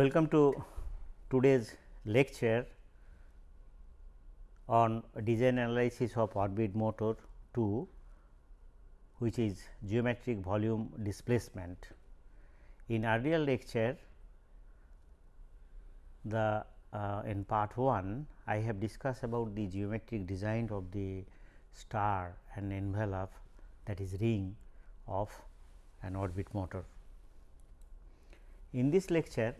Welcome to today's lecture on design analysis of orbit motor 2 which is geometric volume displacement. In earlier lecture the uh, in part 1 I have discussed about the geometric design of the star and envelope that is ring of an orbit motor. In this lecture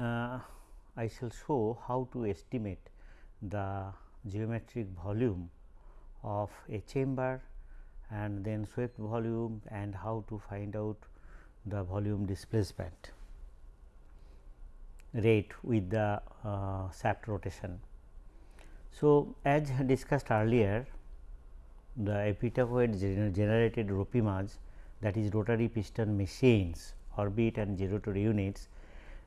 uh, I shall show how to estimate the geometric volume of a chamber and then swept volume and how to find out the volume displacement rate with the uh, shaft rotation. So, as discussed earlier the epitrochoid gener generated ROPIMAs that is rotary piston machines orbit and gyratory units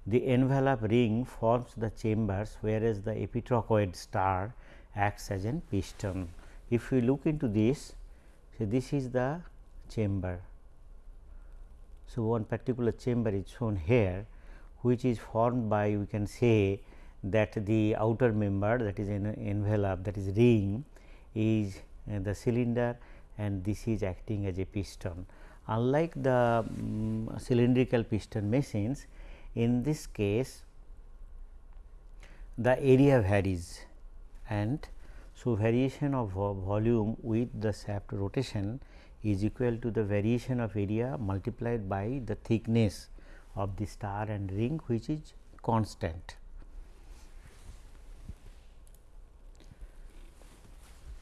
the envelope ring forms the chambers whereas the epitrochoid star acts as an piston. If we look into this, so this is the chamber. So, one particular chamber is shown here which is formed by we can say that the outer member that is an envelope that is ring is uh, the cylinder and this is acting as a piston. Unlike the um, cylindrical piston machines, in this case the area varies and so variation of volume with the shaft rotation is equal to the variation of area multiplied by the thickness of the star and ring which is constant.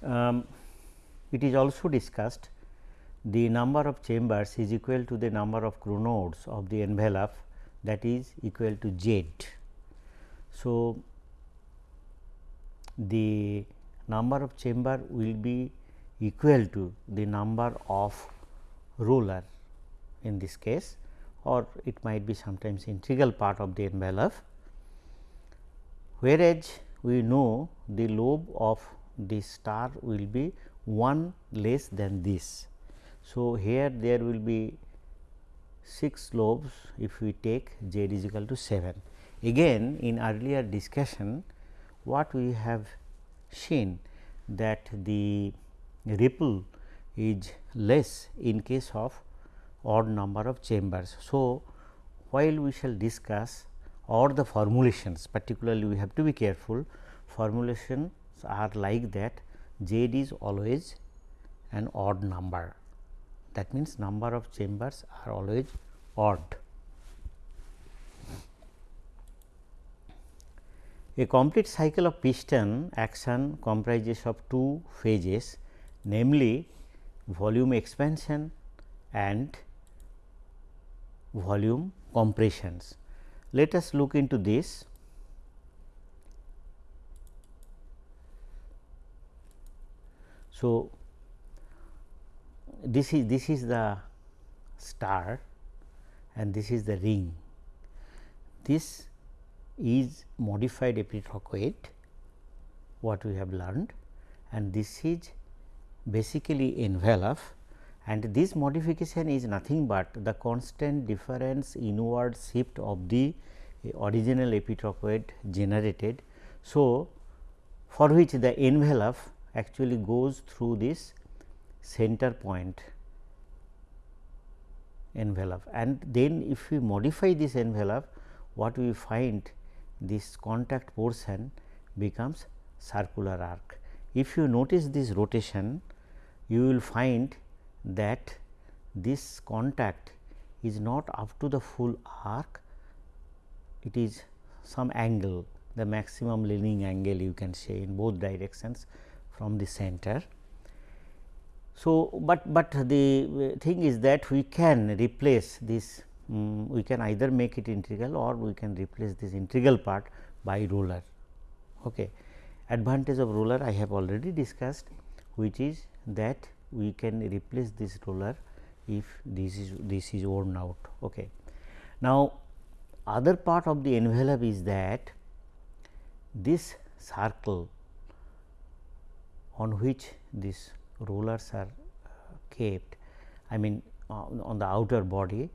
Um, it is also discussed the number of chambers is equal to the number of chronodes of the envelope that is equal to z. So, the number of chamber will be equal to the number of roller in this case or it might be sometimes integral part of the envelope. Whereas, we know the lobe of the star will be 1 less than this. So, here there will be 6 lobes if we take z is equal to 7. Again in earlier discussion what we have seen that the ripple is less in case of odd number of chambers. So, while we shall discuss or the formulations particularly we have to be careful formulations are like that z is always an odd number that means number of chambers are always odd. A complete cycle of piston action comprises of two phases namely volume expansion and volume compressions. Let us look into this. So, this is this is the star and this is the ring. This is modified epitrochoid what we have learned and this is basically envelope and this modification is nothing but the constant difference inward shift of the original epitrochoid generated. So, for which the envelope actually goes through this center point envelope and then if we modify this envelope what we find this contact portion becomes circular arc. If you notice this rotation you will find that this contact is not up to the full arc, it is some angle the maximum leaning angle you can say in both directions from the center. So, but, but the thing is that we can replace this um, we can either make it integral or we can replace this integral part by roller. Okay. Advantage of roller I have already discussed which is that we can replace this roller if this is this is worn out. Okay. Now, other part of the envelope is that this circle on which these rollers are uh, kept I mean uh, on the outer body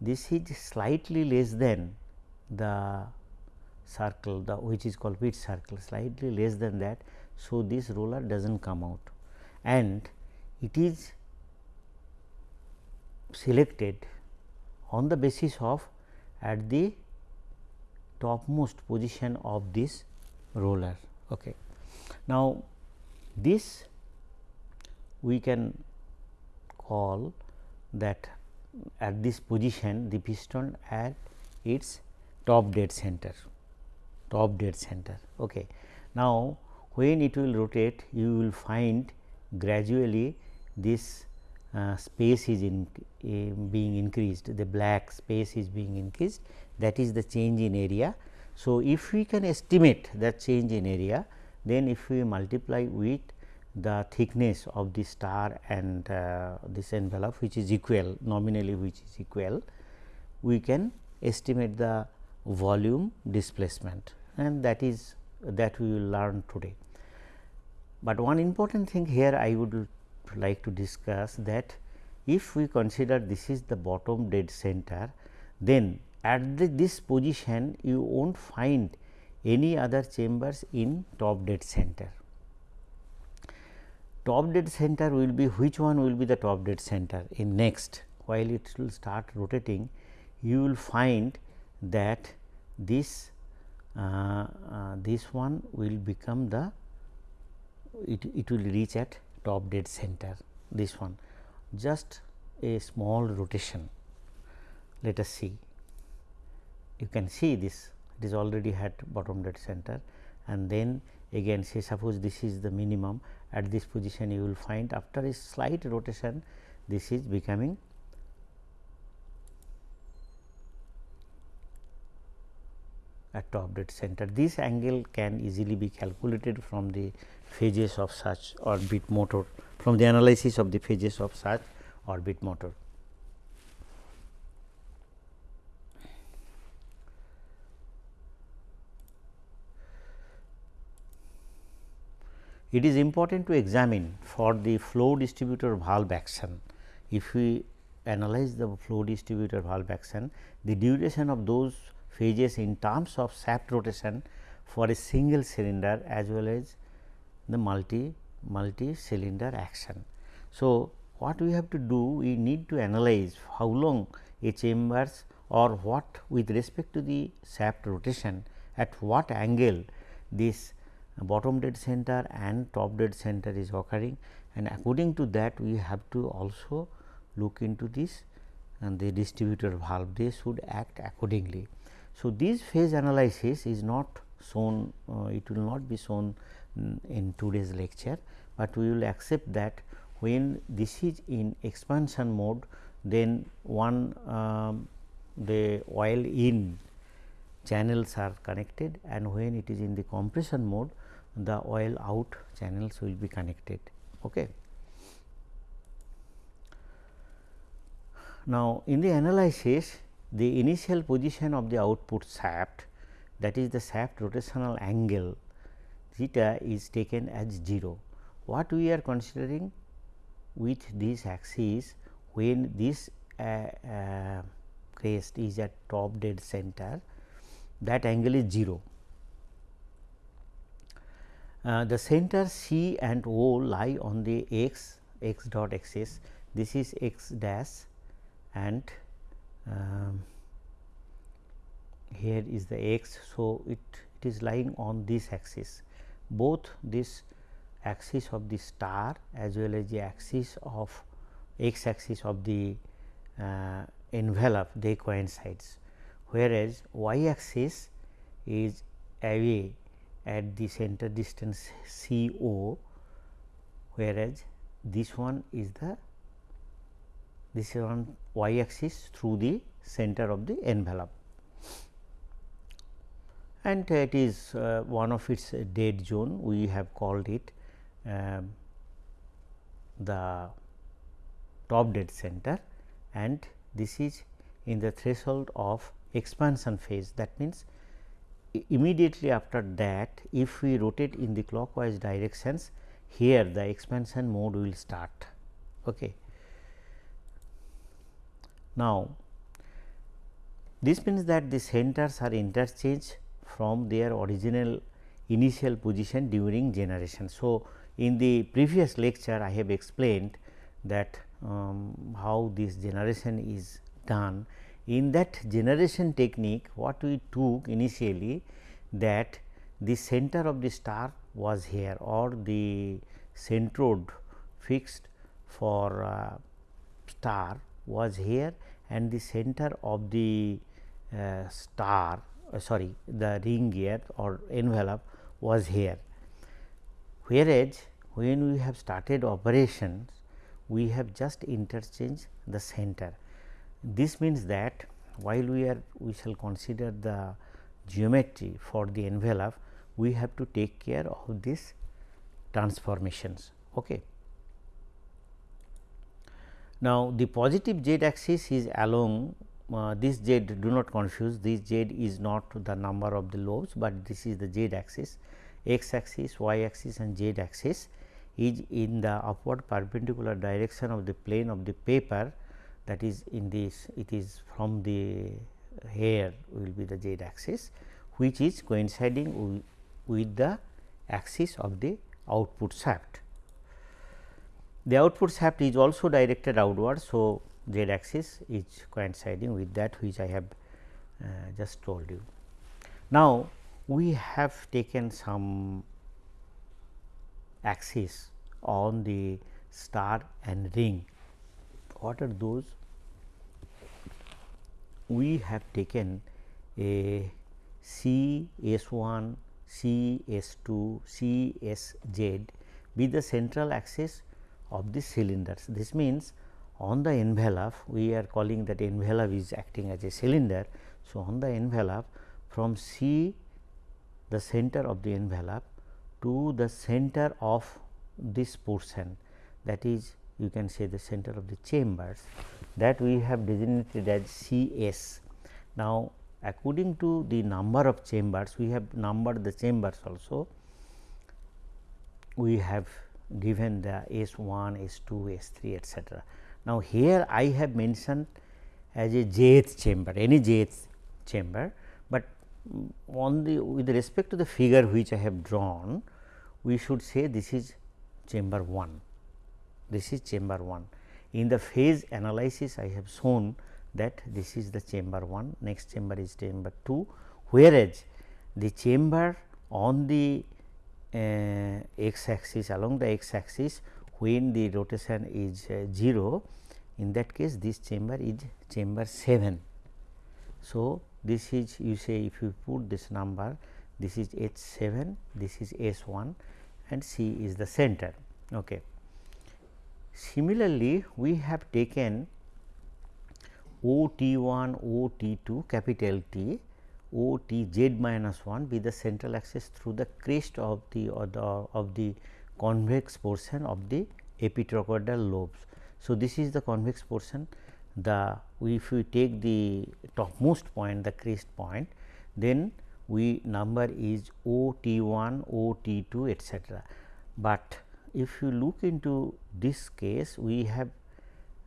this is slightly less than the circle the which is called pitch circle slightly less than that. So, this roller does not come out and it is selected on the basis of at the topmost position of this roller. Okay. Now, this we can call that at this position the piston at its top dead center top dead center. Okay. Now, when it will rotate you will find gradually this uh, space is in, uh, being increased the black space is being increased that is the change in area. So, if we can estimate that change in area then if we multiply with the thickness of the star and uh, this envelope which is equal nominally which is equal we can estimate the volume displacement and that is that we will learn today. But one important thing here I would like to discuss that if we consider this is the bottom dead center then at the, this position you will not find any other chambers in top dead center. Top dead center will be which one will be the top dead center in next? While it will start rotating you will find that this uh, uh, this one will become the it, it will reach at top dead center this one. Just a small rotation. Let us see. You can see this. It is already at bottom dead center. And then again say suppose this is the minimum at this position you will find after a slight rotation this is becoming at top dead center. This angle can easily be calculated from the phases of such orbit motor from the analysis of the phases of such orbit motor. It is important to examine for the flow distributor valve action. If we analyze the flow distributor valve action, the duration of those phases in terms of shaft rotation for a single cylinder as well as the multi multi cylinder action. So, what we have to do we need to analyze how long a chambers or what with respect to the shaft rotation at what angle this bottom dead center and top dead center is occurring and according to that we have to also look into this and the distributor valve they should act accordingly. So, this phase analysis is not shown uh, it will not be shown um, in today's lecture, but we will accept that when this is in expansion mode then one um, the oil in channels are connected and when it is in the compression mode the oil out channels will be connected. Okay. Now, in the analysis the initial position of the output shaft that is the shaft rotational angle theta is taken as 0. What we are considering with this axis when this uh, uh, crest is at top dead center that angle is 0. Uh, the center C and O lie on the x x dot axis. This is x dash and um, here is the x. So, it, it is lying on this axis. Both this axis of the star as well as the axis of x axis of the uh, envelope they coincides whereas y axis is away at the center distance C O whereas this one is the this is on y axis through the center of the envelope. And it is uh, one of its dead zone we have called it um, the top dead center and this is in the threshold of expansion phase. That means immediately after that if we rotate in the clockwise directions here the expansion mode will start. Okay. Now, This means that the centers are interchanged from their original initial position during generation. So, in the previous lecture I have explained that um, how this generation is done. In that generation technique what we took initially that the center of the star was here or the centrode fixed for uh, star was here and the center of the uh, star uh, sorry the ring gear or envelope was here. Whereas, when we have started operations we have just interchanged the center. This means that while we are we shall consider the geometry for the envelope we have to take care of these transformations. Okay. Now, the positive z axis is along uh, this z do not confuse this z is not the number of the lobes, but this is the z axis x axis y axis and z axis is in the upward perpendicular direction of the plane of the paper that is in this it is from the here will be the z axis which is coinciding with the axis of the output shaft. The output shaft is also directed outward. So, z axis is coinciding with that which I have uh, just told you. Now, we have taken some axis on the star and ring. What are those? We have taken a C S 1 C S 2 C S Z be the central axis of the cylinders. This means, on the envelope we are calling that envelope is acting as a cylinder. So, on the envelope from C the center of the envelope to the center of this portion that is you can say the center of the chambers that we have designated as C S. Now, according to the number of chambers we have numbered the chambers also we have given the S 1, S 2, S 3 etcetera. Now, here I have mentioned as a jth chamber any jth chamber, but on the with respect to the figure which I have drawn we should say this is chamber 1 this is chamber 1 in the phase analysis I have shown that this is the chamber 1 next chamber is chamber 2 whereas the chamber on the uh, x axis along the x axis when the rotation is uh, 0 in that case this chamber is chamber 7. So, this is you say if you put this number this is H 7 this is S 1 and C is the center. Okay. Similarly, we have taken O T 1 O T 2 capital T O T z minus 1 be the central axis through the crest of the or the of the convex portion of the epitrochoidal lobes. So, this is the convex portion the if we take the topmost point the crest point then we number is O T 1 O T 2 etcetera. But if you look into this case we have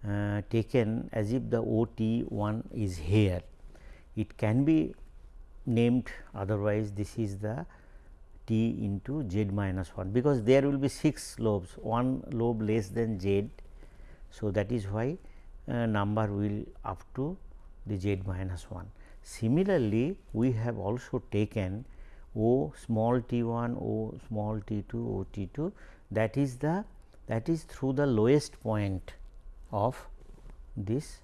uh, taken as if the O T 1 is here. It can be named otherwise this is the t into z minus 1 because there will be 6 lobes one lobe less than z. So, that is why uh, number will up to the z minus 1. Similarly, we have also taken O small t 1 O small t 2 O t 2 that is the that is through the lowest point of this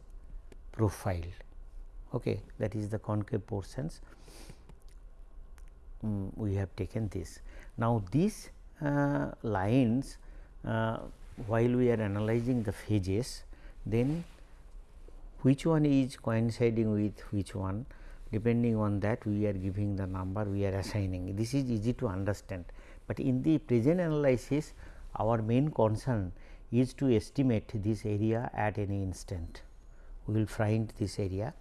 profile. Okay that is the concave portions. Um, we have taken this. Now, these uh, lines uh, while we are analyzing the phases then which one is coinciding with which one? Depending on that we are giving the number we are assigning. This is easy to understand, but in the present analysis our main concern is to estimate this area at any instant. We will find this area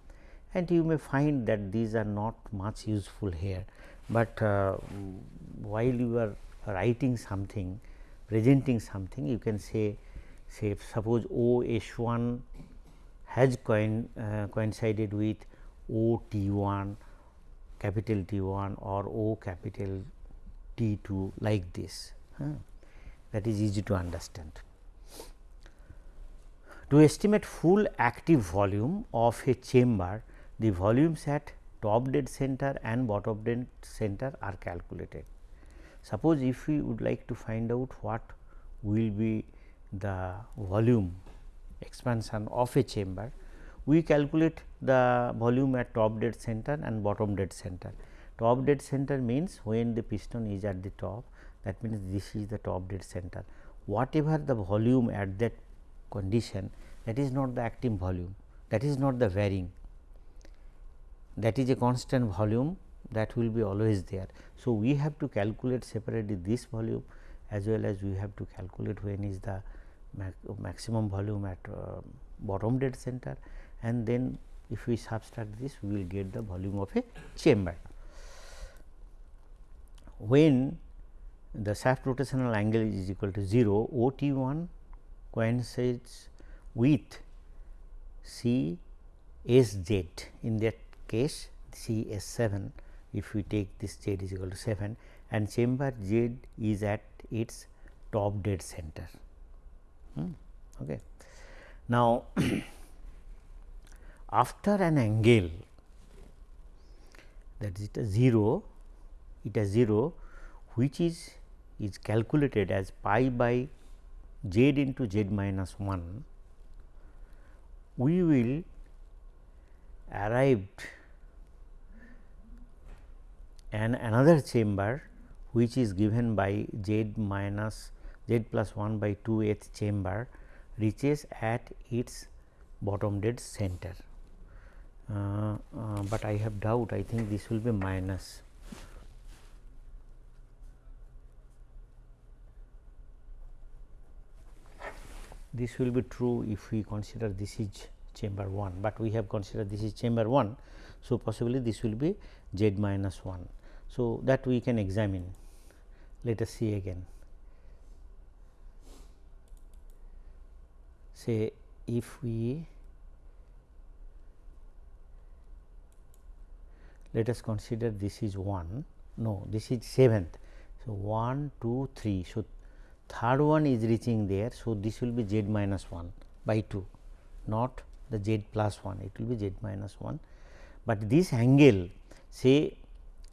and you may find that these are not much useful here. But uh, while you are writing something presenting something you can say say suppose O H 1 has coin, uh, coincided with O T 1 capital T 1 or O capital T 2 like this huh? that is easy to understand. To estimate full active volume of a chamber the volumes at top dead center and bottom dead center are calculated. Suppose if we would like to find out what will be the volume expansion of a chamber, we calculate the volume at top dead center and bottom dead center. Top dead center means when the piston is at the top that means this is the top dead center. Whatever the volume at that condition that is not the active volume that is not the varying that is a constant volume that will be always there. So, we have to calculate separately this volume as well as we have to calculate when is the maximum volume at uh, bottom dead center and then if we subtract this we will get the volume of a chamber. When the shaft rotational angle is equal to 0 O T 1 coincides with C S Z in that case C S 7 if we take this Z is equal to 7 and chamber Z is at its top dead center. Hmm. Okay. Now, after an angle that is a 0 is 0 which is is calculated as pi by z into z minus 1 we will arrive and another chamber which is given by z minus z plus 1 by 2 th chamber reaches at its bottom dead center. Uh, uh, but I have doubt I think this will be minus. This will be true if we consider this is chamber 1, but we have considered this is chamber 1. So, possibly this will be z minus 1. So, that we can examine let us see again. Say if we let us consider this is 1 no this is 7th. So, 1 2 3. So, third one is reaching there. So, this will be z minus 1 by 2 not the z plus 1 it will be z minus 1, but this angle say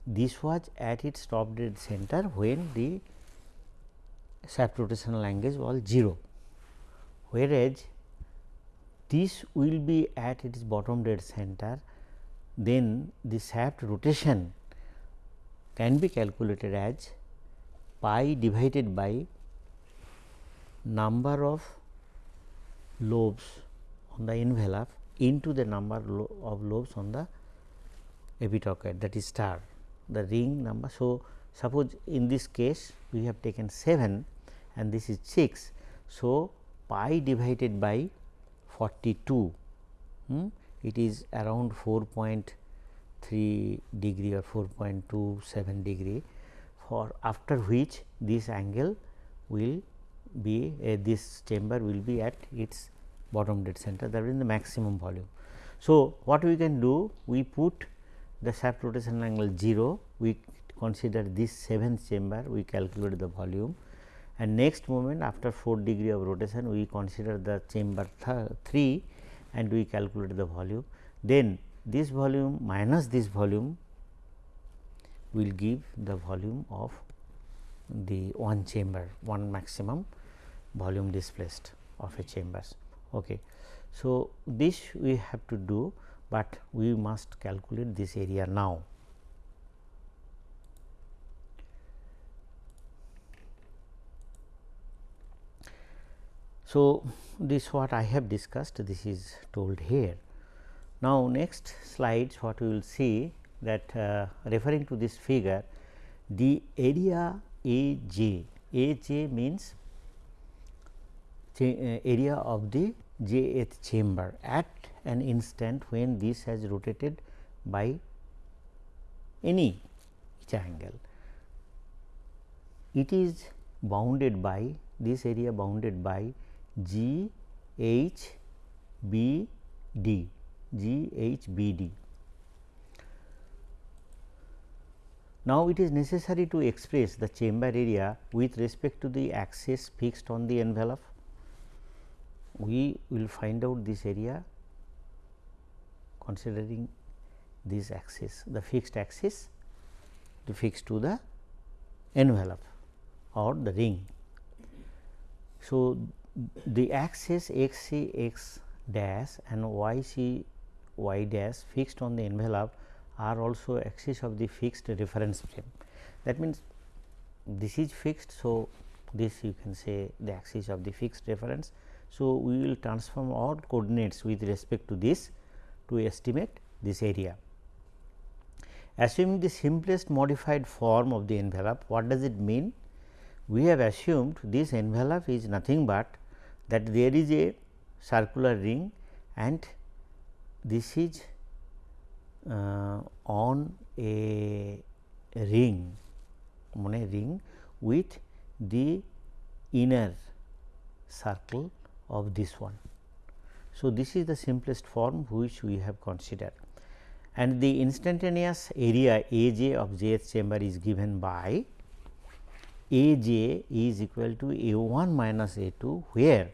this was at its top dead center when the shaft rotational angle was 0, whereas this will be at its bottom dead center then the shaft rotation can be calculated as pi divided by number of lobes on the envelope into the number of lobes on the epitrochoid that is star the ring number. So, suppose in this case we have taken 7 and this is 6. So, pi divided by 42 hmm, it is around 4.3 degree or 4.27 degree for after which this angle will be uh, this chamber will be at its bottom dead center that is the maximum volume. So, what we can do we put the shaft rotation angle 0 we consider this seventh chamber we calculate the volume and next moment after 4 degree of rotation we consider the chamber 3 and we calculate the volume then this volume minus this volume will give the volume of the one chamber one maximum volume displaced of a chambers. Okay. So, this we have to do but we must calculate this area now. So, this what I have discussed this is told here. Now, next slides what we will see that uh, referring to this figure the area A j, A j means uh, area of the jth chamber at an instant when this has rotated by any each angle. It is bounded by this area bounded by G H B D G H B D. Now, it is necessary to express the chamber area with respect to the axis fixed on the envelope we will find out this area considering this axis the fixed axis to fix to the envelope or the ring. So, the axis x c x dash and y c y dash fixed on the envelope are also axis of the fixed reference frame. That means, this is fixed. So, this you can say the axis of the fixed reference. So, we will transform all coordinates with respect to this to estimate this area. Assuming the simplest modified form of the envelope, what does it mean? We have assumed this envelope is nothing but that there is a circular ring and this is uh, on a ring on a ring with the inner circle of this one. So, this is the simplest form which we have considered and the instantaneous area A j of jth chamber is given by A j is equal to A 1 minus A 2 where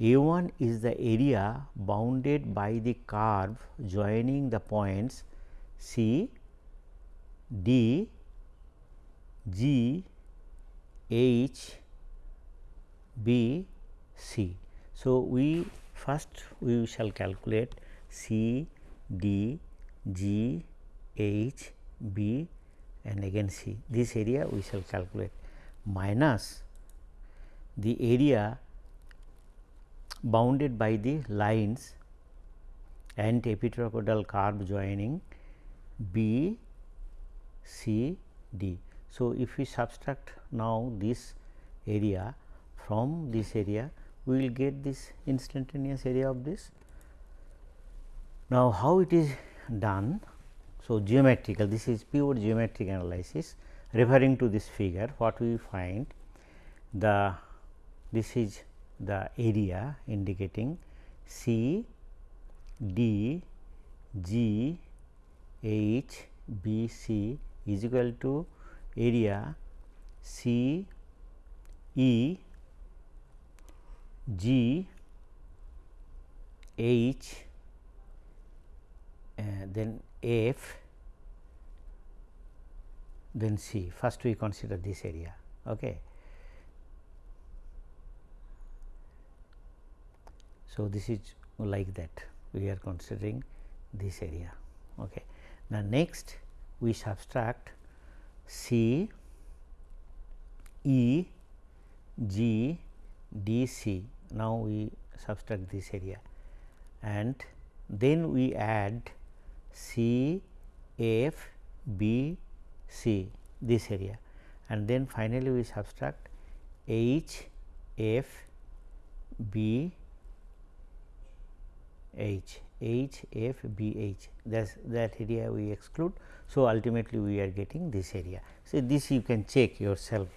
A 1 is the area bounded by the curve joining the points C, D, G, H, B, C. So, we first we shall calculate C, D, G, H, B and again C. This area we shall calculate minus the area bounded by the lines and epitrochoidal curve joining B, C, D. So, if we subtract now this area from this area, we will get this instantaneous area of this. Now, how it is done? So, geometrical this is pure geometric analysis referring to this figure what we find the this is the area indicating C, D, G, H, B, C is equal to area C, E, G, H, uh, then F, then C. First we consider this area. Okay. So, this is like that we are considering this area. Okay. Now, next we subtract C, E, G, D, C. Now, we subtract this area and then we add C, F, B, C this area and then finally, we subtract H, F, B, H, H, F, B, H that that area we exclude. So, ultimately we are getting this area. So, this you can check yourself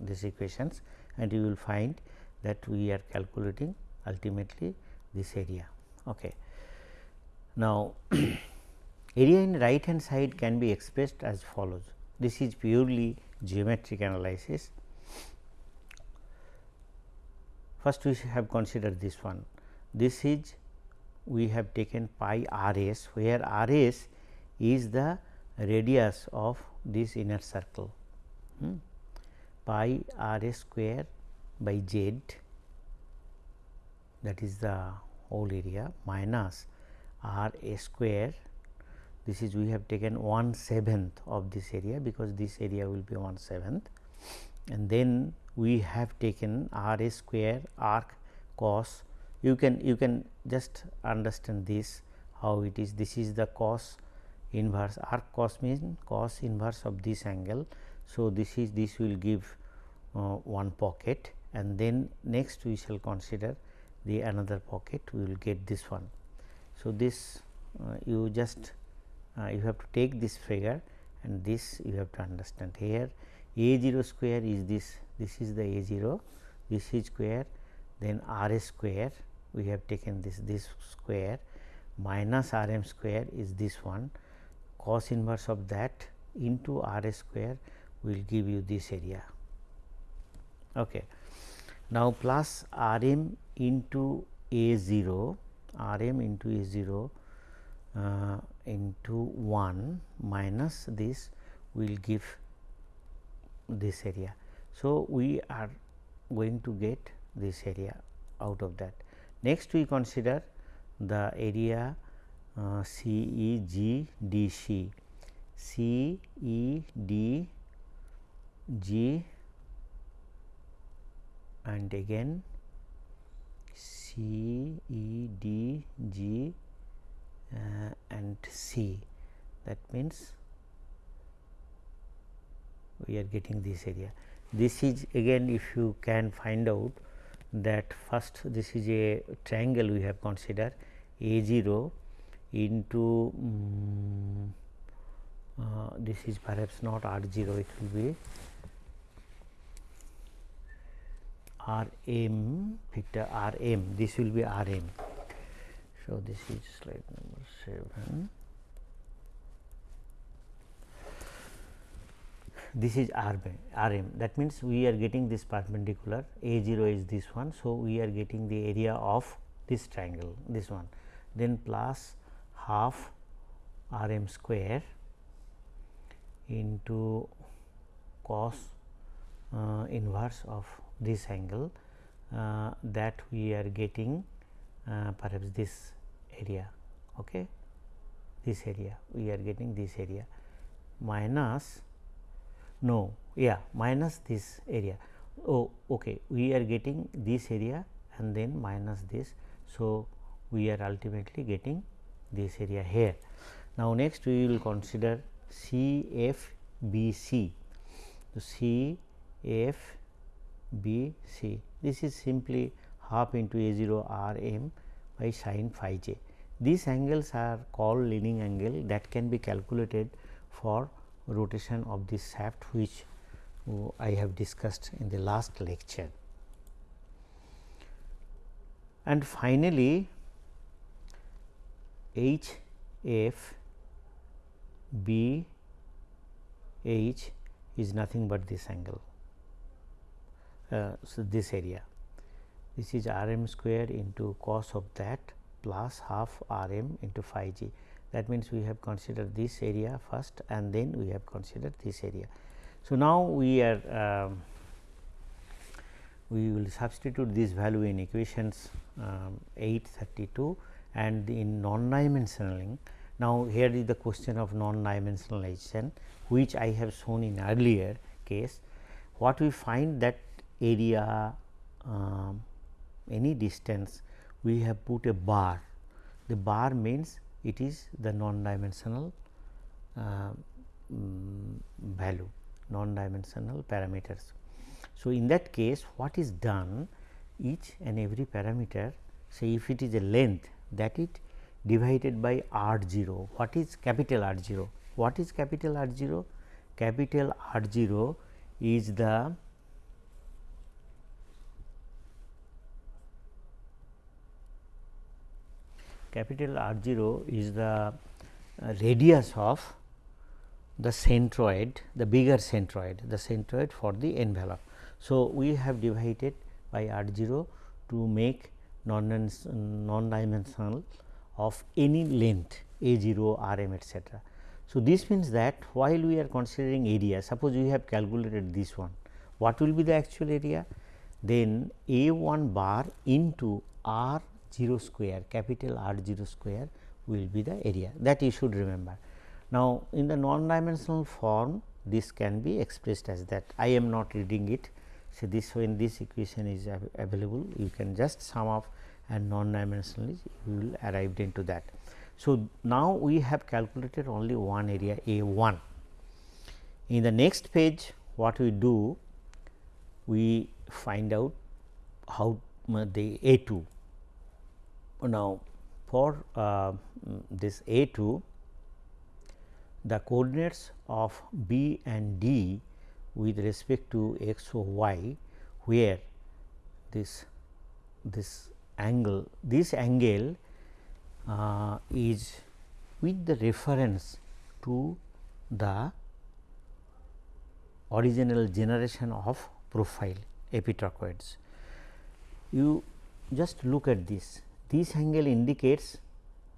these equations and you will find that we are calculating ultimately this area. Okay. Now, area in right hand side can be expressed as follows. This is purely geometric analysis. First we have considered this one. This is we have taken pi r s where r s is the radius of this inner circle hmm. pi r s square by z that is the whole area minus r a square. This is we have taken 1 seventh of this area because this area will be 1 seventh. And then we have taken r a square arc cos. You can you can just understand this how it is. This is the cos inverse arc cos means cos inverse of this angle. So, this is this will give uh, one pocket and then next we shall consider the another pocket we will get this one. So, this uh, you just uh, you have to take this figure and this you have to understand here a 0 square is this this is the a 0 this is square then r a square we have taken this this square minus r m square is this one cos inverse of that into r a square will give you this area. Okay. Now, plus r m into a 0 r m into a 0 uh, into 1 minus this will give this area. So, we are going to get this area out of that. Next we consider the area uh, C E G D C, C E D G and again C E D G uh, and C that means we are getting this area. This is again if you can find out that first this is a triangle we have considered a 0 into um, uh, this is perhaps not r 0 it will be r m vector r m this will be r m. So, this is slide number 7. this is R, R m that means we are getting this perpendicular A 0 is this one. So, we are getting the area of this triangle this one then plus half R m square into cos uh, inverse of this angle uh, that we are getting uh, perhaps this area okay? This area we are getting this area minus no yeah minus this area. Oh okay we are getting this area and then minus this. So we are ultimately getting this area here. Now next we will consider CFBC so CFBC this is simply half into a 0 r m by sine phi j these angles are called leading angle that can be calculated for rotation of this shaft which uh, I have discussed in the last lecture. And finally, H F B H is nothing but this angle. Uh, so, this area this is r m square into cos of that plus half r m into phi g that means we have considered this area first and then we have considered this area. So, now we are um, we will substitute this value in equations um, 832 and in non dimensionaling. Now, here is the question of non dimensionalization which I have shown in earlier case. What we find that area um, any distance we have put a bar. The bar means it is the non-dimensional uh, value, non-dimensional parameters. So, in that case what is done each and every parameter say if it is a length that it divided by r 0. What is capital R 0? What is capital R 0? Capital R 0 is the capital R 0 is the uh, radius of the centrode, the bigger centrode, the centrode for the envelope. So, we have divided by R 0 to make non, non dimensional of any length A 0, R m etcetera. So, this means that while we are considering area, suppose we have calculated this one, what will be the actual area? Then A 1 bar into R 0 square capital R 0 square will be the area that you should remember. Now, in the non dimensional form this can be expressed as that I am not reading it. So, this when this equation is available you can just sum up and non dimensionally you will arrive into that. So, now we have calculated only one area A 1. In the next page what we do we find out how the A 2 now, for uh, this A 2 the coordinates of B and D with respect to x or y where this this angle this angle uh, is with the reference to the original generation of profile epitrochoids. You just look at this, this angle indicates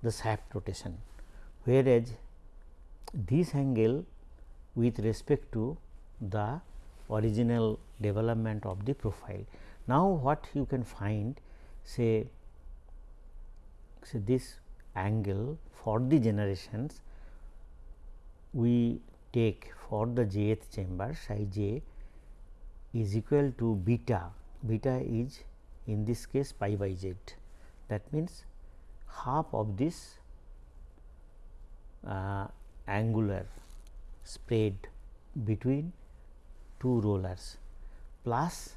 the shaft rotation, whereas this angle with respect to the original development of the profile. Now, what you can find say, say this angle for the generations we take for the jth chamber psi j is equal to beta, beta is in this case pi by z that means half of this uh, angular spread between two rollers plus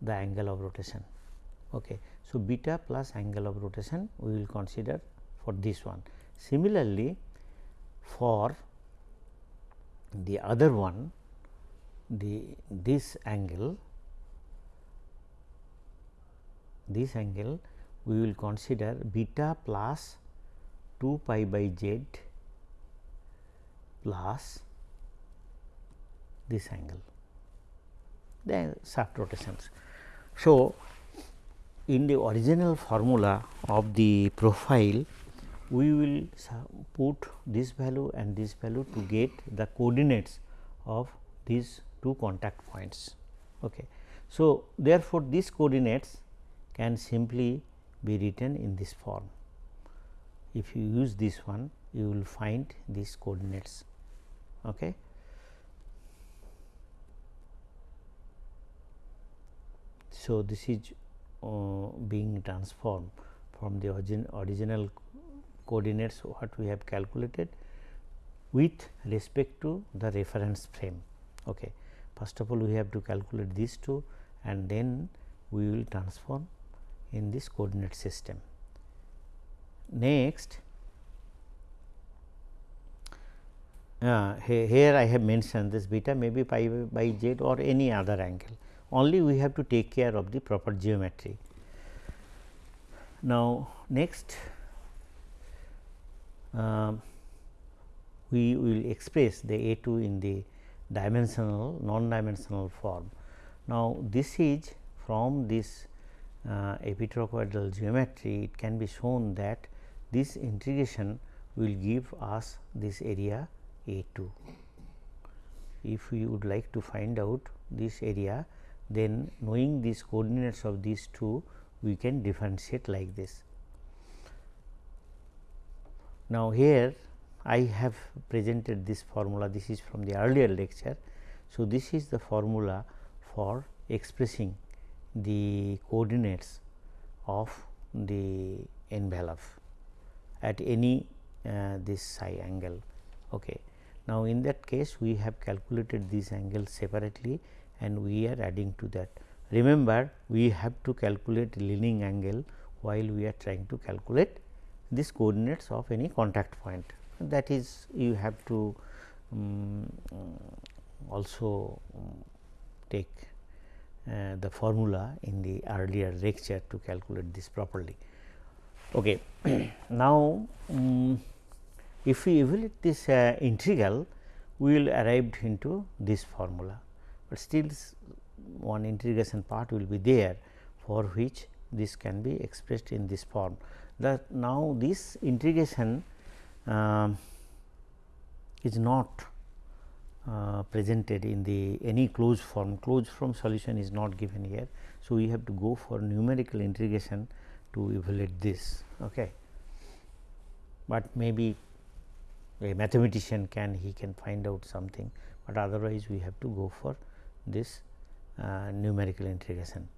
the angle of rotation. Okay. So, beta plus angle of rotation we will consider for this one. Similarly, for the other one the this angle this angle we will consider beta plus 2 pi by z plus this angle the shaft rotations. So, in the original formula of the profile we will put this value and this value to get the coordinates of these two contact points. Okay. So, therefore, these coordinates can simply be written in this form. If you use this one you will find these coordinates. Okay. So, this is uh, being transformed from the origin, original coordinates what we have calculated with respect to the reference frame. Okay. First of all, we have to calculate these two and then we will transform in this coordinate system. Next, uh, here I have mentioned this beta may be pi by z or any other angle only we have to take care of the proper geometry. Now, next uh, we will express the A 2 in the dimensional non dimensional form. Now, this is from this uh, geometry it can be shown that this integration will give us this area A 2. If we would like to find out this area then knowing these coordinates of these two we can differentiate like this. Now, here I have presented this formula this is from the earlier lecture. So, this is the formula for expressing the coordinates of the envelope at any uh, this psi angle. Okay. Now, in that case we have calculated these angles separately and we are adding to that. Remember we have to calculate leaning angle while we are trying to calculate this coordinates of any contact point that is you have to um, also take the formula in the earlier lecture to calculate this properly. Okay. now, um, if we evaluate this uh, integral, we will arrive into this formula but still one integration part will be there for which this can be expressed in this form. That now this integration uh, is not uh, presented in the any closed form, closed form solution is not given here. So, we have to go for numerical integration to evaluate this. Okay. But maybe a mathematician can he can find out something, but otherwise we have to go for this uh, numerical integration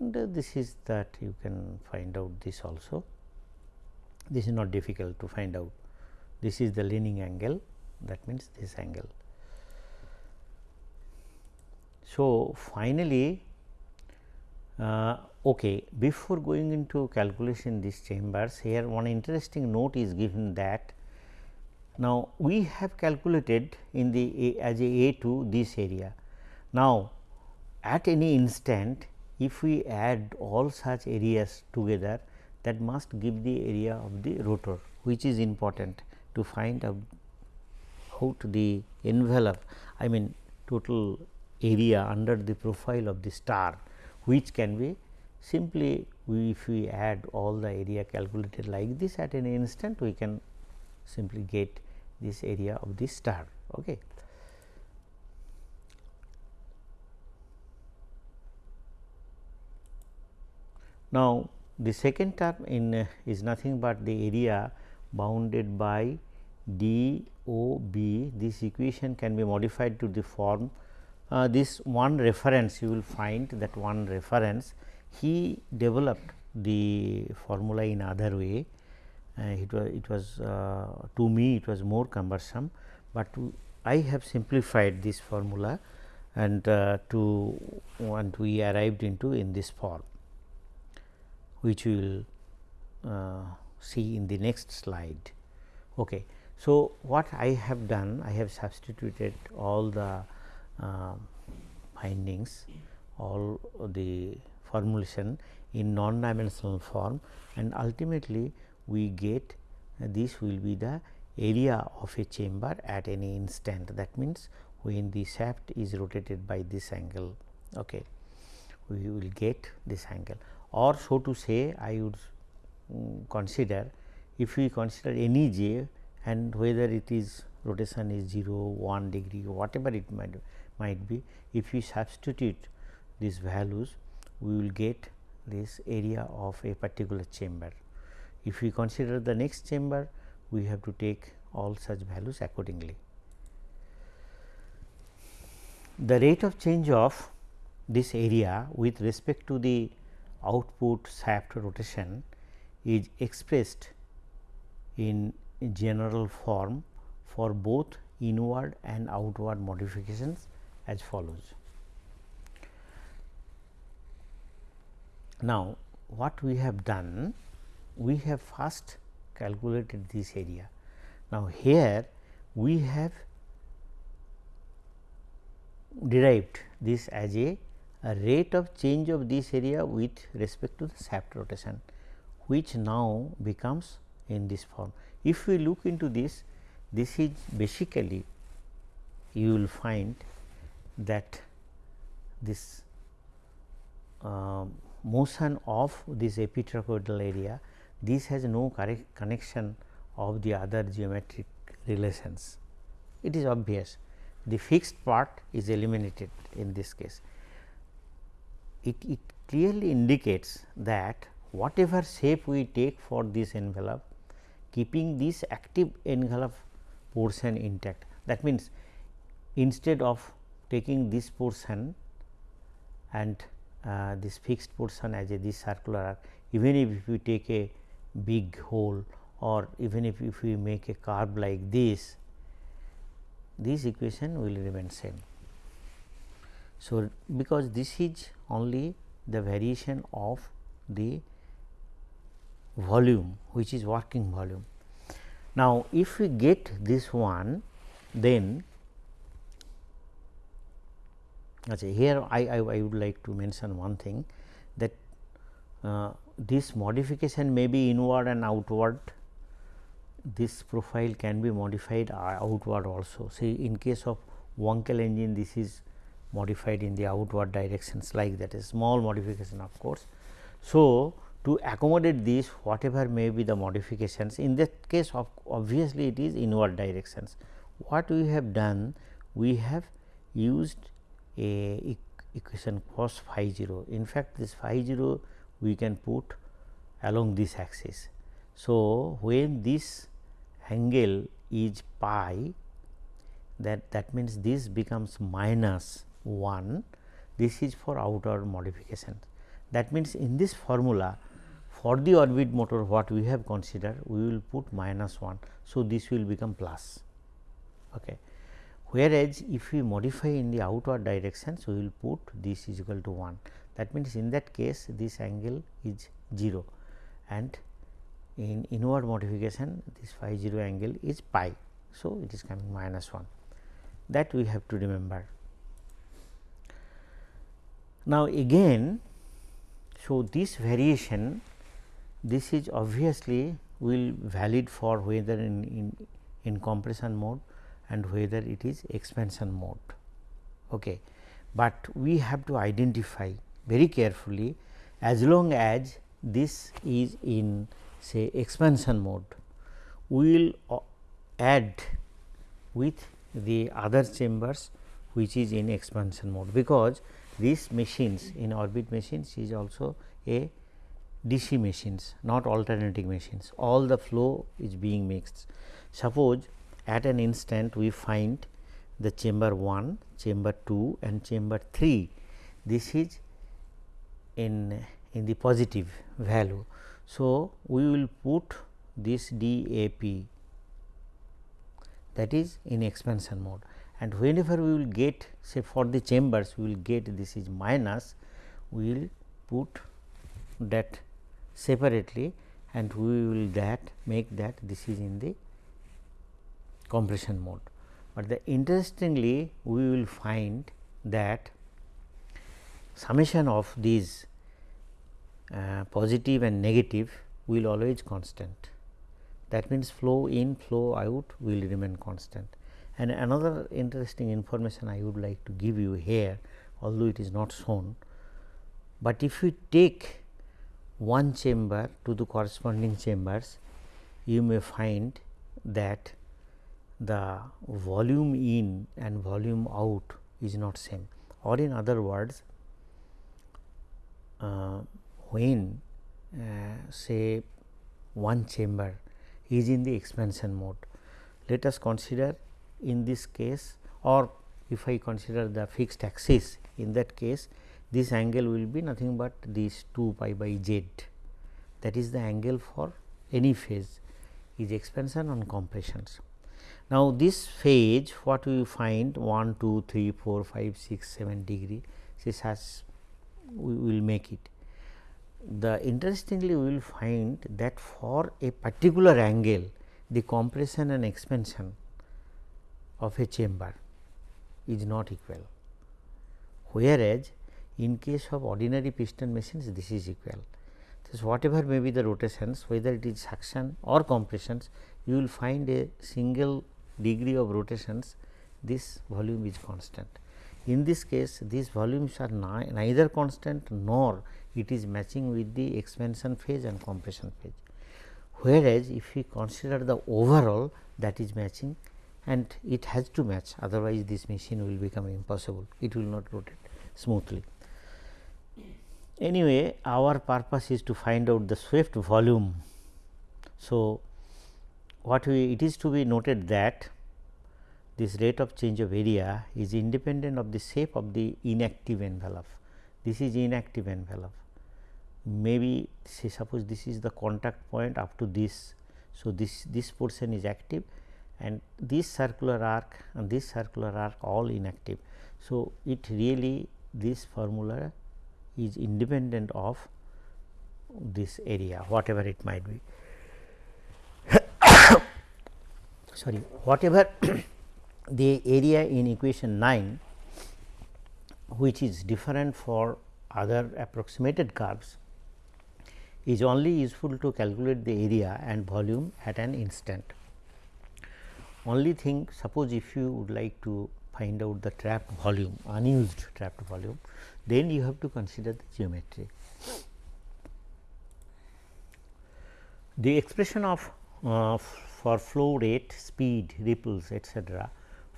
and uh, this is that you can find out this also this is not difficult to find out this is the leaning angle that means this angle. So, finally, uh, okay before going into calculation these chambers here one interesting note is given that now, we have calculated in the a, as a A 2 this area. Now, at any instant if we add all such areas together that must give the area of the rotor which is important to find out the envelope I mean total area under the profile of the star which can be simply we if we add all the area calculated like this at any instant we can simply get this area of the star. Okay. Now, the second term in uh, is nothing but the area bounded by d o b. This equation can be modified to the form uh, this one reference you will find that one reference he developed the formula in other way. Uh, it was it was uh, to me it was more cumbersome, but I have simplified this formula and uh, to and we arrived into in this form which we will uh, see in the next slide. Okay. So, what I have done I have substituted all the uh, findings all the formulation in non dimensional form and ultimately we get uh, this will be the area of a chamber at any instant that means when the shaft is rotated by this angle okay we will get this angle or so to say I would Mm, consider if we consider any j and whether it is rotation is 0 1 degree whatever it might might be if we substitute these values we will get this area of a particular chamber. If we consider the next chamber, we have to take all such values accordingly. The rate of change of this area with respect to the output shaft rotation is expressed in general form for both inward and outward modifications as follows. Now, what we have done? We have first calculated this area. Now, here we have derived this as a, a, rate of change of this area with respect to the shaft rotation, which now becomes in this form. If we look into this, this is basically you will find that this um, motion of this epitrochoidal area this has no connection of the other geometric relations. It is obvious the fixed part is eliminated in this case. It, it clearly indicates that whatever shape we take for this envelope keeping this active envelope portion intact. That means, instead of taking this portion and uh, this fixed portion as a this circular arc even if we take a big hole or even if, if we make a curve like this this equation will remain same. So, because this is only the variation of the volume which is working volume. Now, if we get this one then Okay, here I, I, I, would like to mention one thing that uh, this modification may be inward and outward this profile can be modified uh, outward also. See in case of Wankel engine this is modified in the outward directions like that a small modification of course. So, to accommodate this whatever may be the modifications in that case of obviously it is inward directions. What we have done we have used a equation cos phi 0. In fact, this phi 0 we can put along this axis. So, when this angle is pi that that means this becomes minus 1 this is for outer modification. That means, in this formula for the orbit motor what we have considered we will put minus 1. So, this will become plus. Okay whereas, if we modify in the outward direction, so we will put this is equal to 1 that means, in that case this angle is 0 and in inward modification this phi 0 angle is pi. So, it is coming minus 1 that we have to remember. Now, again so this variation this is obviously will valid for whether in, in, in compression mode and whether it is expansion mode. Okay. But we have to identify very carefully as long as this is in say expansion mode, we will add with the other chambers which is in expansion mode, because these machines in orbit machines is also a DC machines not alternating machines all the flow is being mixed. Suppose at an instant we find the chamber 1, chamber 2 and chamber 3 this is in in the positive value. So, we will put this DAP that is in expansion mode and whenever we will get say for the chambers we will get this is minus we will put that separately and we will that make that this is in the compression mode. But the interestingly we will find that summation of these uh, positive and negative will always constant. That means, flow in flow out will remain constant. And another interesting information I would like to give you here although it is not shown, but if we take one chamber to the corresponding chambers you may find that the volume in and volume out is not same or in other words uh, when uh, say one chamber is in the expansion mode. Let us consider in this case or if I consider the fixed axis in that case this angle will be nothing but this 2 pi by z. That is the angle for any phase is expansion on compressions. Now, this phase what we find 1, 2, 3, 4, 5, 6, 7 degree this has we will make it. The interestingly we will find that for a particular angle the compression and expansion of a chamber is not equal, whereas in case of ordinary piston machines this is equal. So, whatever may be the rotations whether it is suction or compressions you will find a single degree of rotations this volume is constant. In this case these volumes are neither constant nor it is matching with the expansion phase and compression phase. Whereas, if we consider the overall that is matching and it has to match otherwise this machine will become impossible, it will not rotate smoothly. Anyway, our purpose is to find out the swept volume. So, what we it is to be noted that this rate of change of area is independent of the shape of the inactive envelope. This is inactive envelope maybe say suppose this is the contact point up to this. So, this this portion is active and this circular arc and this circular arc all inactive. So, it really this formula is independent of this area whatever it might be. Sorry whatever the area in equation 9 which is different for other approximated curves is only useful to calculate the area and volume at an instant. Only thing suppose if you would like to find out the trapped volume unused trapped volume then you have to consider the geometry. The expression of uh, for flow rate, speed, ripples etc.,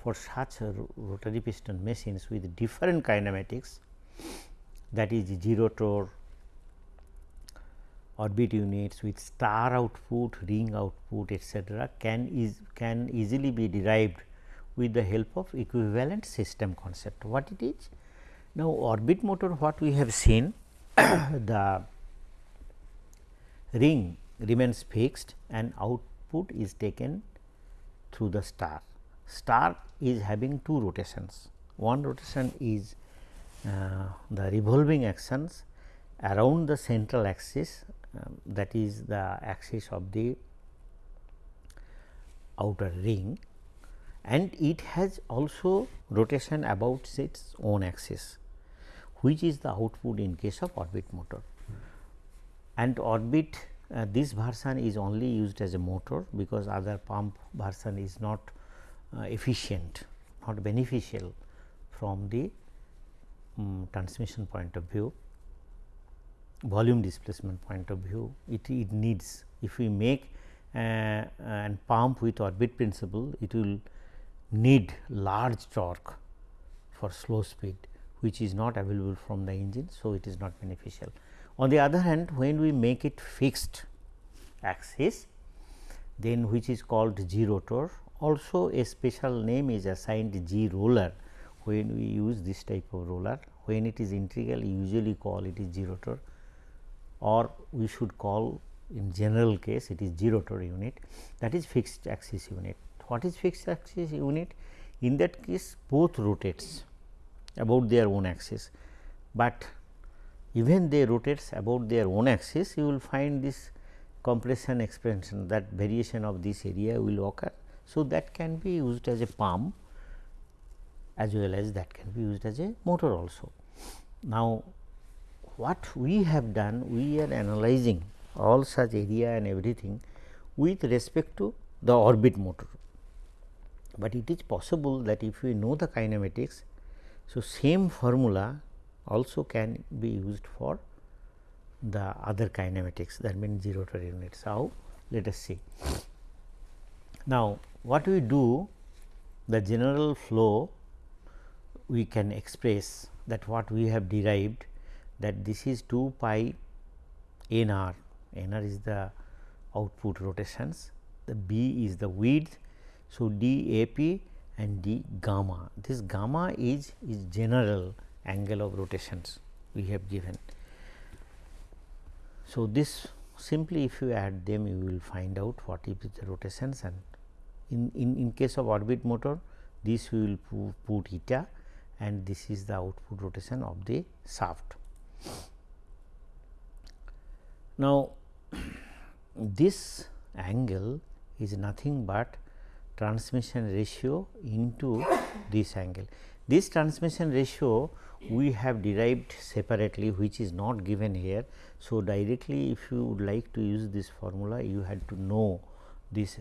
for such rotary piston machines with different kinematics that is 0 torque, orbit units with star output, ring output etc., can is can easily be derived with the help of equivalent system concept. What it is? Now, orbit motor what we have seen the ring remains fixed and output is taken through the star. Star is having two rotations. One rotation is uh, the revolving actions around the central axis um, that is the axis of the outer ring and it has also rotation about its own axis which is the output in case of orbit motor. And orbit uh, this version is only used as a motor because other pump version is not uh, efficient not beneficial from the um, transmission point of view volume displacement point of view it, it needs if we make uh, and pump with orbit principle it will need large torque for slow speed which is not available from the engine. So, it is not beneficial. On the other hand when we make it fixed axis then which is called G rotor also a special name is assigned G roller when we use this type of roller when it is integral usually call it is G rotor or we should call in general case it is G rotor unit that is fixed axis unit. What is fixed axis unit? In that case both rotates about their own axis, but even they rotates about their own axis you will find this compression expansion that variation of this area will occur. So, that can be used as a pump as well as that can be used as a motor also. Now, what we have done we are analyzing all such area and everything with respect to the orbit motor. But it is possible that if we know the kinematics, so same formula also can be used for the other kinematics that means zero to units. How? Let us see. Now, what we do the general flow we can express that what we have derived that this is 2 pi n r n r is the output rotations the b is the width. So, d a p and d gamma this gamma is is general angle of rotations we have given. So, this simply if you add them you will find out what is the rotations and in, in, in case of orbit motor this we will put eta and this is the output rotation of the shaft. Now, this angle is nothing but transmission ratio into this angle. This transmission ratio we have derived separately which is not given here. So, directly if you would like to use this formula you had to know this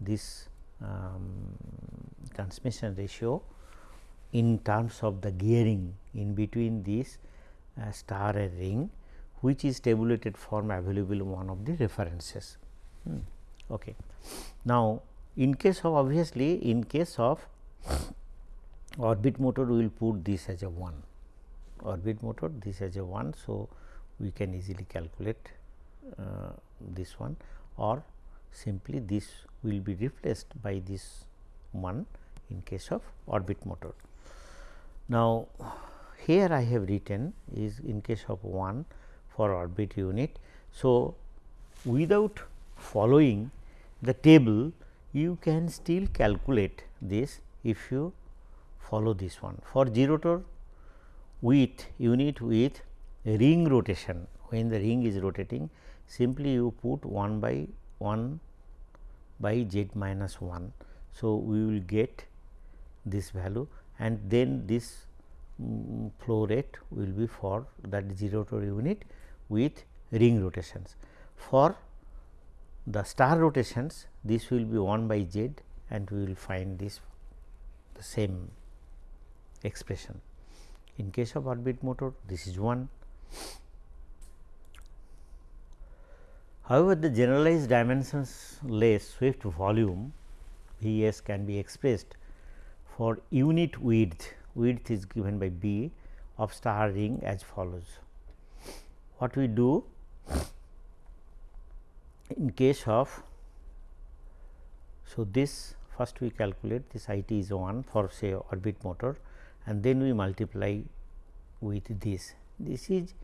this um, transmission ratio in terms of the gearing in between this uh, star ring which is tabulated form available in one of the references. Hmm. Okay. Now, in case of obviously in case of orbit motor we will put this as a 1 orbit motor this as a 1. So, we can easily calculate uh, this one or simply this will be replaced by this 1 in case of orbit motor. Now, here I have written is in case of 1 for orbit unit. So, without following the table you can still calculate this if you follow this one. For G rotor with unit with ring rotation when the ring is rotating simply you put 1 by 1 by z minus 1. So, we will get this value and then this um, flow rate will be for that G rotor unit with ring rotations. For the star rotations this will be 1 by z and we will find this the same expression. In case of orbit motor this is 1. However, the generalized dimensions less swept volume V s can be expressed for unit width, width is given by B of star ring as follows. What we do in case of so this first we calculate this I t is 1 for say orbit motor and then we multiply with this. This is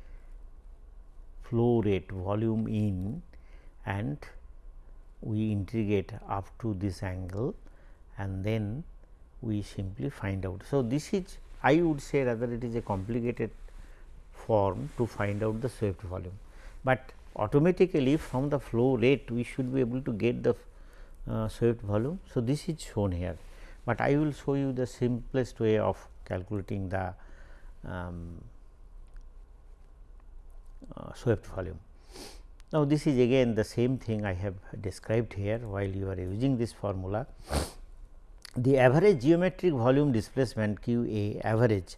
flow rate volume in and we integrate up to this angle and then we simply find out. So, this is I would say rather it is a complicated form to find out the swept volume, but automatically from the flow rate we should be able to get the uh, swept volume. So, this is shown here, but I will show you the simplest way of calculating the um, uh, swept volume. Now, this is again the same thing I have described here while you are using this formula. the average geometric volume displacement q a average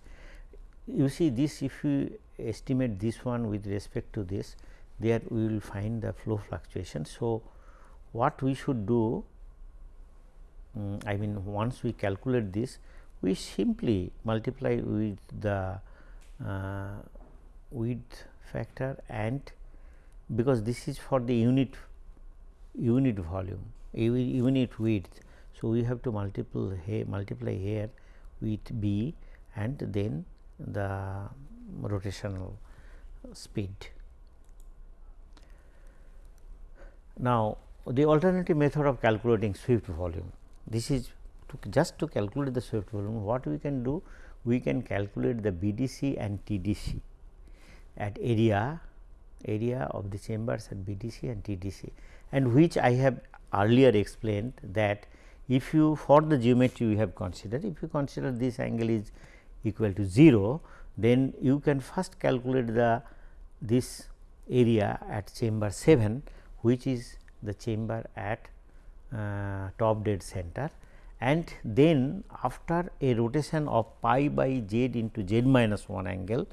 you see this if you estimate this one with respect to this there we will find the flow fluctuation. So, what we should do um, I mean once we calculate this we simply multiply with the uh, width factor and because this is for the unit unit volume unit width. So, we have to multiple here multiply here with b and then the rotational speed. Now, the alternative method of calculating swept volume this is to just to calculate the swept volume what we can do we can calculate the BDC and TDC at area area of the chambers at BDC and TDC and which I have earlier explained that if you for the geometry we have considered if you consider this angle is equal to 0 then you can first calculate the this area at chamber 7 which is the chamber at uh, top dead center. And then after a rotation of pi by z into z minus 1 angle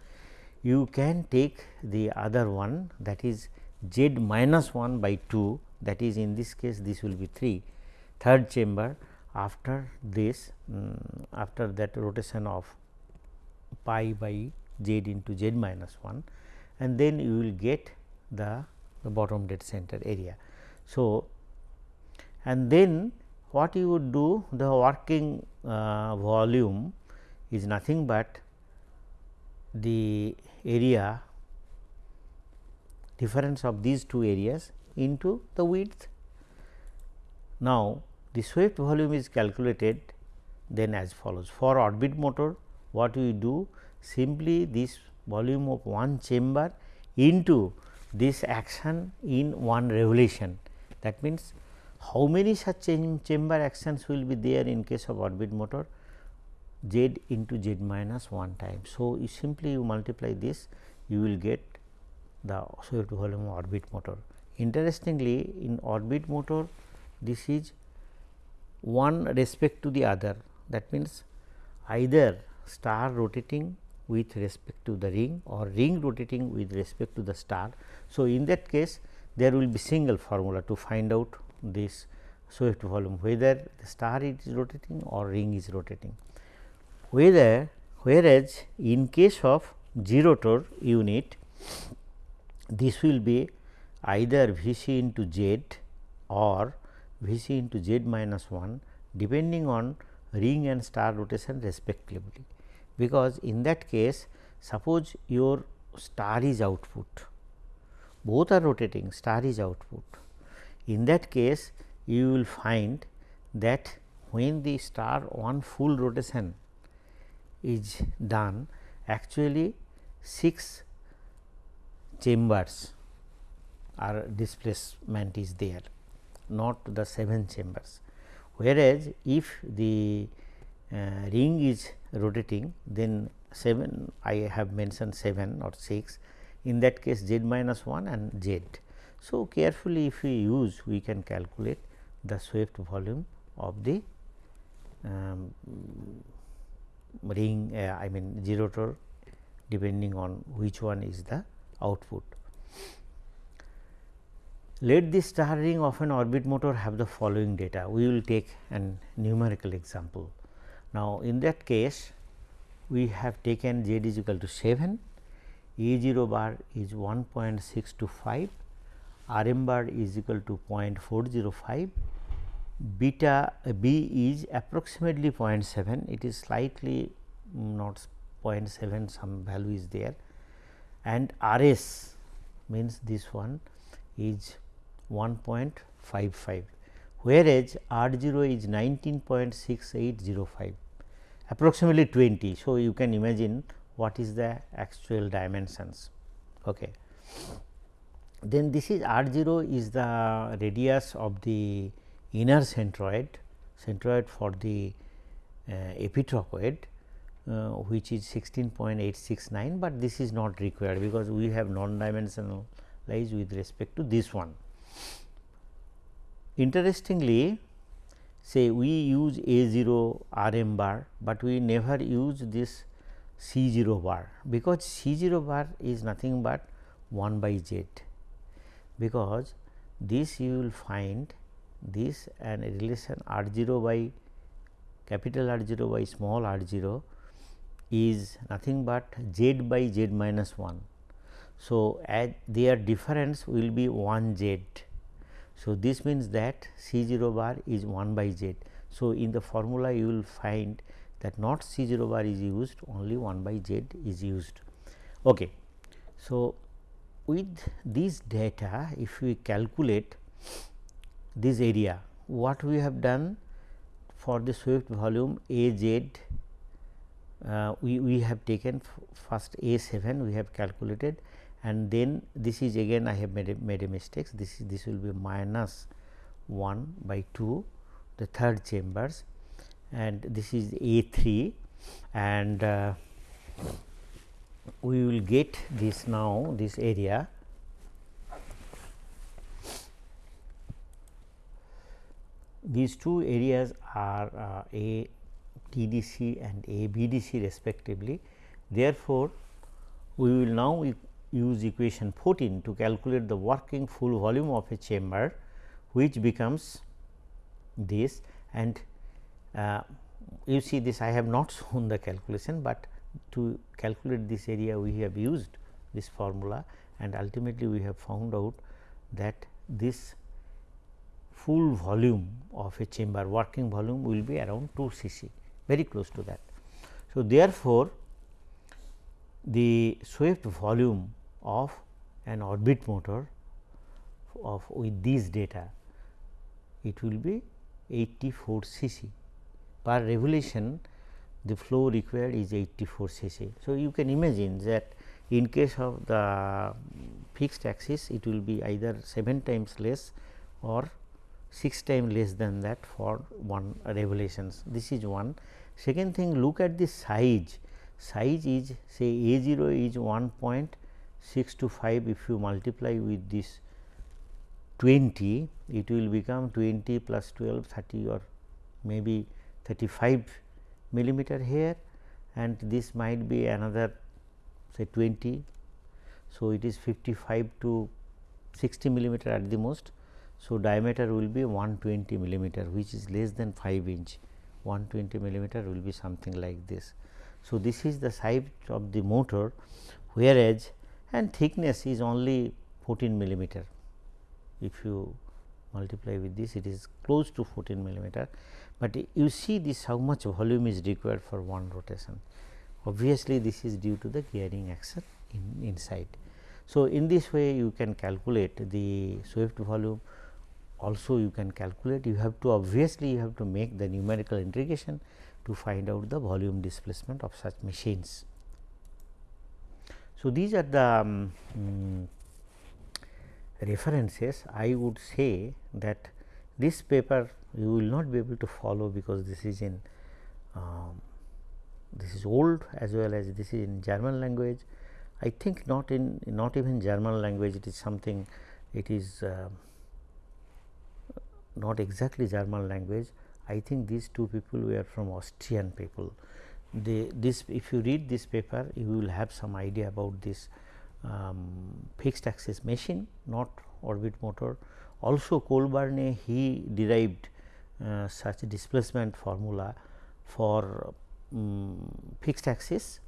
you can take the other one that is z minus 1 by 2 that is in this case this will be 3 third chamber. After this um, after that rotation of pi by z into z minus 1 and then you will get the, the bottom dead center area. So, and then what you would do the working uh, volume is nothing but the area difference of these two areas into the width. Now, the swept volume is calculated then as follows for orbit motor what we do simply this volume of one chamber into this action in one revolution that means how many such chamber actions will be there in case of orbit motor z into z minus 1 time. So, you simply you multiply this you will get the swept volume orbit motor. Interestingly in orbit motor this is one respect to the other that means either star rotating with respect to the ring or ring rotating with respect to the star. So, in that case there will be single formula to find out this swept volume whether the star is rotating or ring is rotating. Whether whereas, in case of zerotor unit this will be either V c into z or V c into z minus 1 depending on ring and star rotation respectively. Because in that case suppose your star is output both are rotating star is output in that case, you will find that when the star one full rotation is done actually 6 chambers are displacement is there not the 7 chambers. Whereas, if the uh, ring is rotating then 7 I have mentioned 7 or 6 in that case z minus 1 and z. So, carefully if we use we can calculate the swept volume of the um, ring uh, I mean zerotor depending on which one is the output. Let the star ring of an orbit motor have the following data. We will take an numerical example. Now, in that case we have taken z is equal to 7, E 0 bar is 1.625 R m bar is equal to 0.405, beta uh, B is approximately 0.7, it is slightly not 0.7 some value is there and R s means this one is 1.55 whereas R 0 is 19.6805 approximately 20. So, you can imagine what is the actual dimensions. Okay then this is r 0 is the radius of the inner centrode, centrode for the uh, epitrochoid uh, which is 16.869, but this is not required because we have non dimensional lies with respect to this one. Interestingly, say we use A 0 R m bar, but we never use this C 0 bar because C 0 bar is nothing but 1 by z because this you will find this and relation r 0 by capital R 0 by small r 0 is nothing but z by z minus 1. So, as their difference will be 1 z. So, this means that C 0 bar is 1 by z. So, in the formula you will find that not C 0 bar is used only 1 by z is used. Okay. So, with this data if we calculate this area what we have done for the swept volume A z uh, we, we have taken first A 7 we have calculated and then this is again I have made a, made a mistakes this is this will be minus 1 by 2 the third chambers and this is A 3 and uh, we will get this now this area these two areas are uh, A TDC and A BDC respectively. Therefore, we will now use equation 14 to calculate the working full volume of a chamber which becomes this and uh, you see this I have not shown the calculation, but to calculate this area we have used this formula and ultimately we have found out that this full volume of a chamber working volume will be around 2 cc very close to that. So, therefore, the swept volume of an orbit motor of with these data it will be 84 cc per revolution the flow required is 84 cc. So, you can imagine that in case of the fixed axis it will be either 7 times less or 6 times less than that for one revolutions. This is one. Second thing look at the size, size is say A 0 is 1.625 if you multiply with this 20 it will become 20 plus 12 30 or maybe 35 millimeter here and this might be another say 20. So, it is 55 to 60 millimeter at the most. So, diameter will be 120 millimeter which is less than 5 inch 120 millimeter will be something like this. So, this is the size of the motor whereas and thickness is only 14 millimeter if you multiply with this it is close to 14 millimeter, but you see this how much volume is required for one rotation. Obviously, this is due to the gearing action in inside. So, in this way you can calculate the swept volume also you can calculate you have to obviously you have to make the numerical integration to find out the volume displacement of such machines. So, these are the um, um, references I would say that this paper you will not be able to follow because this is in um, this is old as well as this is in German language. I think not in not even German language it is something it is uh, not exactly German language. I think these two people were from Austrian people. They, this if you read this paper you will have some idea about this um, fixed axis machine not orbit motor. Also Colbourne he derived uh, such displacement formula for um, fixed axis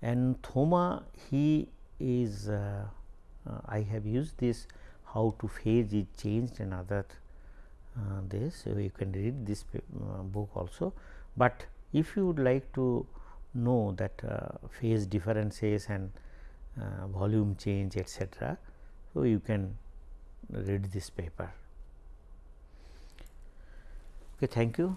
and Thoma he is uh, uh, I have used this how to phase is changed and other uh, this. So you can read this uh, book also, but if you would like to know that uh, phase differences and volume change etc. So, you can read this paper. Okay, thank you.